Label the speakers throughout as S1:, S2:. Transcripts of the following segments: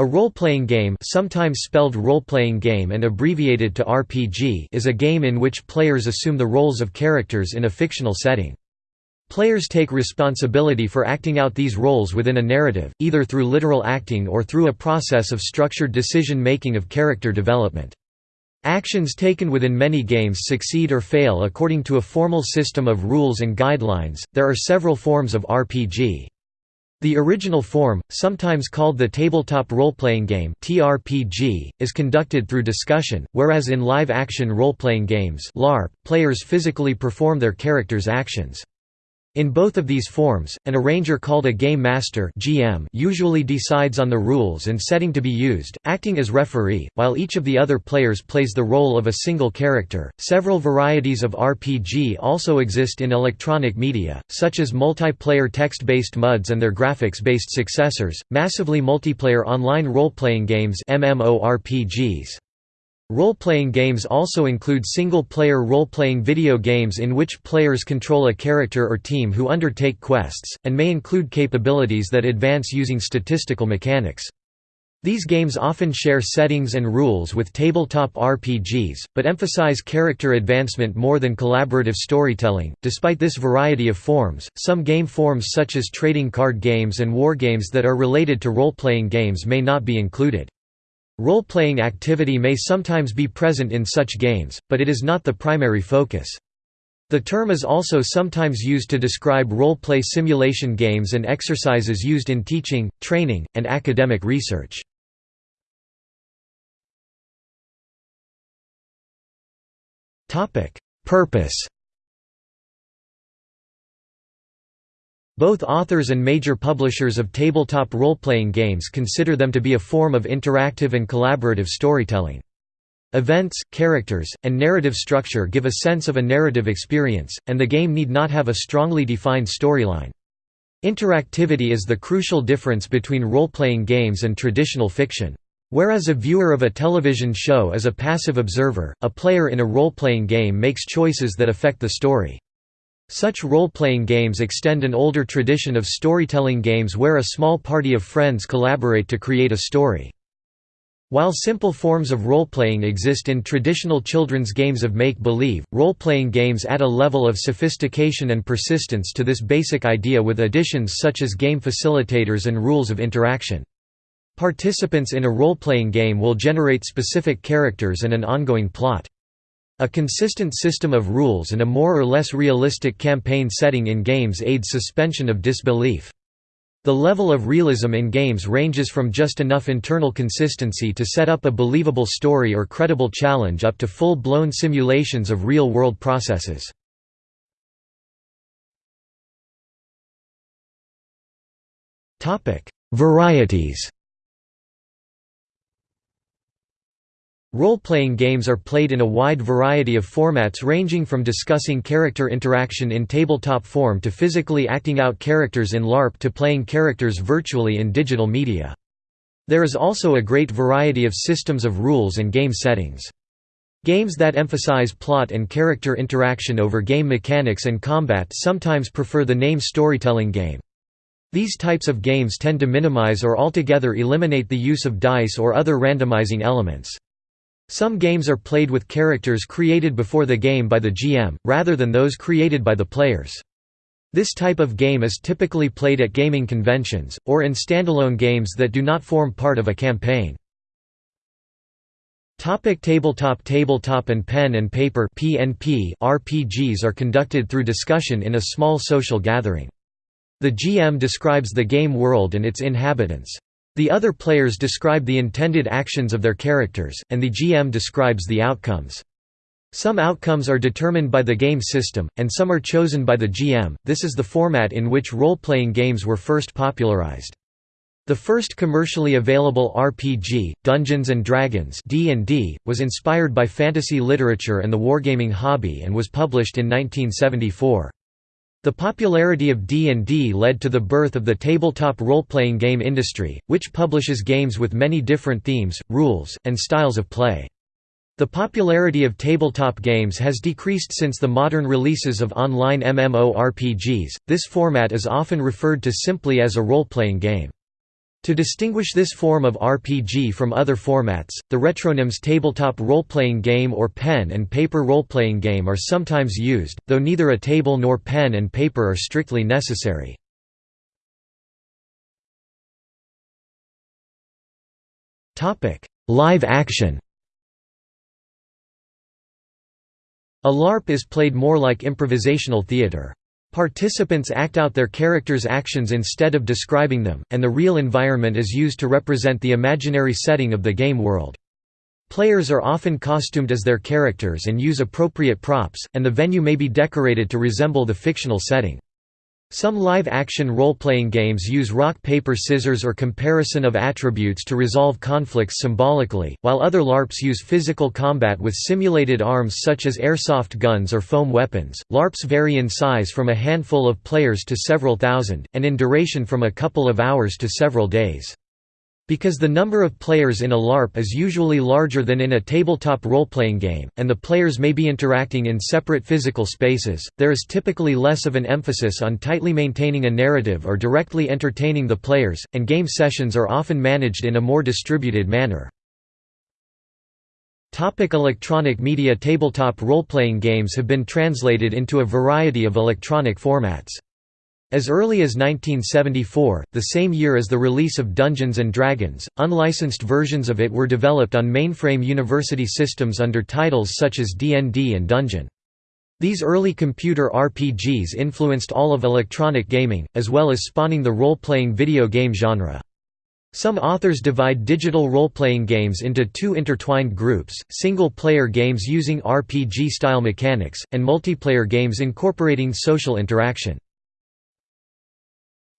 S1: A role-playing game sometimes spelled role-playing game and abbreviated to RPG is a game in which players assume the roles of characters in a fictional setting. Players take responsibility for acting out these roles within a narrative, either through literal acting or through a process of structured decision-making of character development. Actions taken within many games succeed or fail according to a formal system of rules and guidelines. There are several forms of RPG. The original form, sometimes called the tabletop role-playing game (TRPG), is conducted through discussion, whereas in live-action role-playing games (LARP), players physically perform their characters' actions. In both of these forms, an arranger called a game master (GM) usually decides on the rules and setting to be used, acting as referee, while each of the other players plays the role of a single character. Several varieties of RPG also exist in electronic media, such as multiplayer text-based MUDs and their graphics-based successors, massively multiplayer online role-playing games (MMORPGs). Role-playing games also include single-player role-playing video games in which players control a character or team who undertake quests, and may include capabilities that advance using statistical mechanics. These games often share settings and rules with tabletop RPGs, but emphasize character advancement more than collaborative storytelling. Despite this variety of forms, some game forms such as trading card games and wargames that are related to role-playing games may not be included. Role-playing activity may sometimes be present in such games, but it is not the primary focus. The term is also sometimes used to describe role-play simulation games and exercises used in teaching, training, and academic research. Purpose Both authors and major publishers of tabletop role-playing games consider them to be a form of interactive and collaborative storytelling. Events, characters, and narrative structure give a sense of a narrative experience, and the game need not have a strongly defined storyline. Interactivity is the crucial difference between role-playing games and traditional fiction. Whereas a viewer of a television show is a passive observer, a player in a role-playing game makes choices that affect the story. Such role-playing games extend an older tradition of storytelling games where a small party of friends collaborate to create a story. While simple forms of role-playing exist in traditional children's games of make-believe, role-playing games add a level of sophistication and persistence to this basic idea with additions such as game facilitators and rules of interaction. Participants in a role-playing game will generate specific characters and an ongoing plot. A consistent system of rules and a more or less realistic campaign setting in games aids suspension of disbelief. The level of realism in games ranges from just enough internal consistency to set up a believable story or credible challenge up to full-blown simulations of real-world processes. Varieties Role-playing games are played in a wide variety of formats ranging from discussing character interaction in tabletop form to physically acting out characters in LARP to playing characters virtually in digital media. There is also a great variety of systems of rules and game settings. Games that emphasize plot and character interaction over game mechanics and combat sometimes prefer the name storytelling game. These types of games tend to minimize or altogether eliminate the use of dice or other randomizing elements. Some games are played with characters created before the game by the GM, rather than those created by the players. This type of game is typically played at gaming conventions, or in standalone games that do not form part of a campaign. Topic tabletop Tabletop and pen and paper PNP RPGs are conducted through discussion in a small social gathering. The GM describes the game world and its inhabitants. The other players describe the intended actions of their characters, and the GM describes the outcomes. Some outcomes are determined by the game system, and some are chosen by the GM. This is the format in which role-playing games were first popularized. The first commercially available RPG, Dungeons & Dragons D&D, was inspired by fantasy literature and the wargaming hobby and was published in 1974. The popularity of D&D led to the birth of the tabletop role-playing game industry, which publishes games with many different themes, rules, and styles of play. The popularity of tabletop games has decreased since the modern releases of online MMORPGs. This format is often referred to simply as a role-playing game. To distinguish this form of RPG from other formats, the retronyms tabletop role-playing game or pen and paper role-playing game are sometimes used, though neither a table nor pen and paper are strictly necessary. Live action A LARP is played more like improvisational theater. Participants act out their characters' actions instead of describing them, and the real environment is used to represent the imaginary setting of the game world. Players are often costumed as their characters and use appropriate props, and the venue may be decorated to resemble the fictional setting. Some live-action role-playing games use rock paper scissors or comparison of attributes to resolve conflicts symbolically, while other LARPs use physical combat with simulated arms such as airsoft guns or foam weapons. LARPs vary in size from a handful of players to several thousand, and in duration from a couple of hours to several days. Because the number of players in a LARP is usually larger than in a tabletop role-playing game, and the players may be interacting in separate physical spaces, there is typically less of an emphasis on tightly maintaining a narrative or directly entertaining the players, and game sessions are often managed in a more distributed manner. Topic electronic media Tabletop role-playing games have been translated into a variety of electronic formats. As early as 1974, the same year as the release of Dungeons & Dragons, unlicensed versions of it were developed on mainframe university systems under titles such as D&D and Dungeon. These early computer RPGs influenced all of electronic gaming, as well as spawning the role-playing video game genre. Some authors divide digital role-playing games into two intertwined groups, single-player games using RPG-style mechanics, and multiplayer games incorporating social interaction.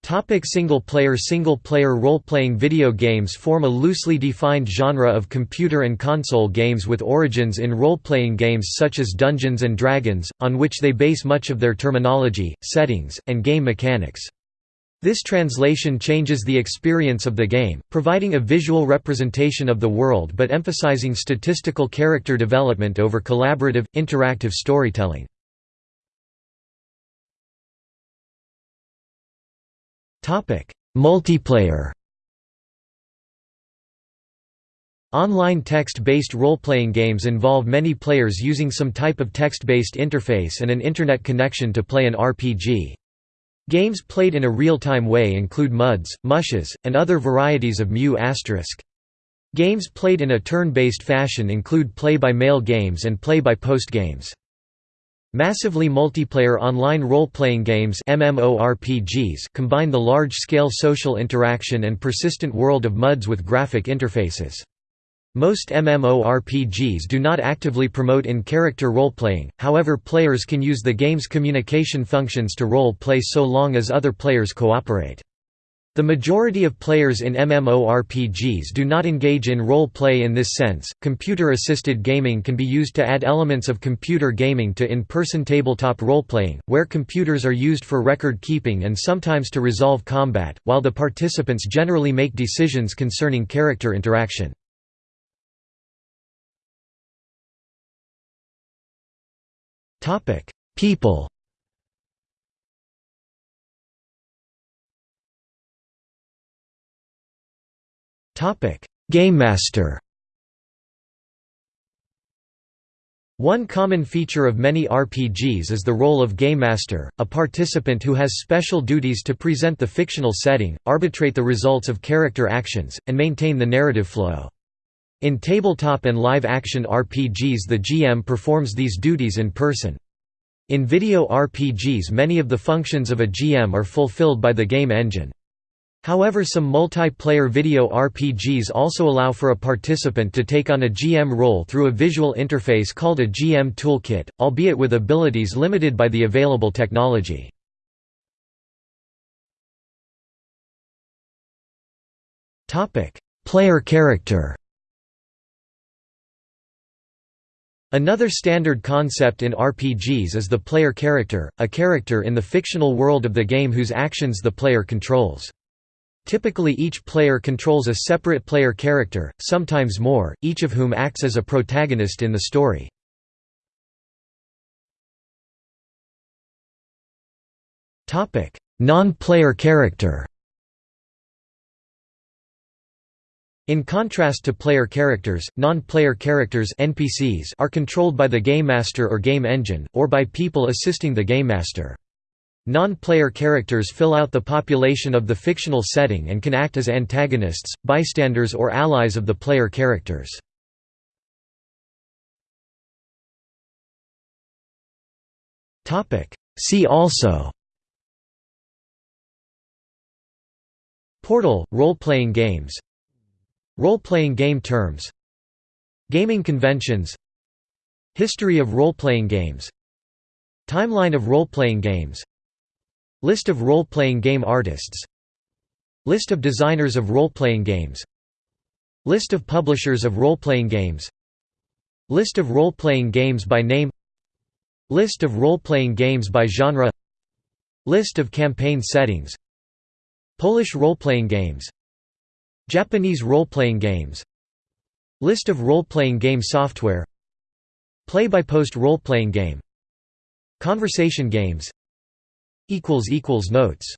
S1: Topic single-player Single-player role-playing video games form a loosely defined genre of computer and console games with origins in role-playing games such as Dungeons & Dragons, on which they base much of their terminology, settings, and game mechanics. This translation changes the experience of the game, providing a visual representation of the world but emphasizing statistical character development over collaborative, interactive storytelling. Multiplayer Online text-based role-playing games involve many players using some type of text-based interface and an Internet connection to play an RPG. Games played in a real-time way include MUDs, Mushes, and other varieties of Mu**. Games played in a turn-based fashion include play-by-mail games and play-by-post games. Massively multiplayer online role-playing games MMORPGs combine the large-scale social interaction and persistent world of MUDs with graphic interfaces. Most MMORPGs do not actively promote in-character role-playing, however players can use the game's communication functions to role-play so long as other players cooperate. The majority of players in MMORPGs do not engage in role play in this sense. Computer assisted gaming can be used to add elements of computer gaming to in person tabletop role playing, where computers are used for record keeping and sometimes to resolve combat, while the participants generally make decisions concerning character interaction. People GameMaster One common feature of many RPGs is the role of GameMaster, a participant who has special duties to present the fictional setting, arbitrate the results of character actions, and maintain the narrative flow. In tabletop and live-action RPGs the GM performs these duties in person. In video RPGs many of the functions of a GM are fulfilled by the game engine. However some multiplayer video RPGs also allow for a participant to take on a GM role through a visual interface called a GM toolkit, albeit with abilities limited by the available technology. Player character Another standard concept in RPGs is the player character, a character in the fictional world of the game whose actions the player controls. Typically each player controls a separate player character, sometimes more, each of whom acts as a protagonist in the story. Non-player character In contrast to player characters, non-player characters NPCs are controlled by the game master or game engine, or by people assisting the game master. Non-player characters fill out the population of the fictional setting and can act as antagonists, bystanders or allies of the player characters. See also Portal – role-playing games Role-playing game terms Gaming conventions History of role-playing games Timeline of role-playing games List of role-playing game artists. List of designers of role-playing games. List of publishers of role-playing games. List of role-playing games by name. List of role-playing games by genre. List of campaign settings. Polish role-playing games. Japanese role-playing games. List of role-playing game software. Play-by-post role-playing game. Conversation games Notes